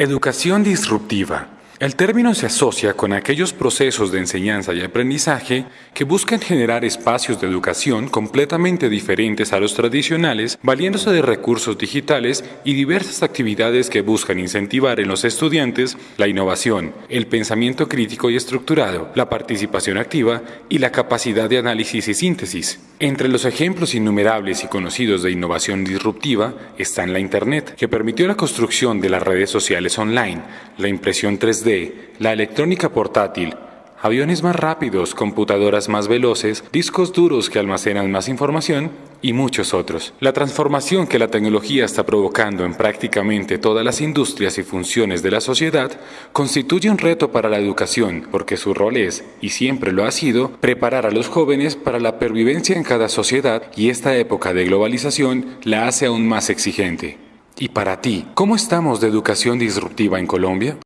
Educación disruptiva. El término se asocia con aquellos procesos de enseñanza y aprendizaje que buscan generar espacios de educación completamente diferentes a los tradicionales, valiéndose de recursos digitales y diversas actividades que buscan incentivar en los estudiantes la innovación, el pensamiento crítico y estructurado, la participación activa y la capacidad de análisis y síntesis. Entre los ejemplos innumerables y conocidos de innovación disruptiva están la Internet, que permitió la construcción de las redes sociales online, la impresión 3D, la electrónica portátil, aviones más rápidos, computadoras más veloces, discos duros que almacenan más información y muchos otros. La transformación que la tecnología está provocando en prácticamente todas las industrias y funciones de la sociedad constituye un reto para la educación porque su rol es, y siempre lo ha sido, preparar a los jóvenes para la pervivencia en cada sociedad y esta época de globalización la hace aún más exigente. Y para ti, ¿cómo estamos de educación disruptiva en Colombia?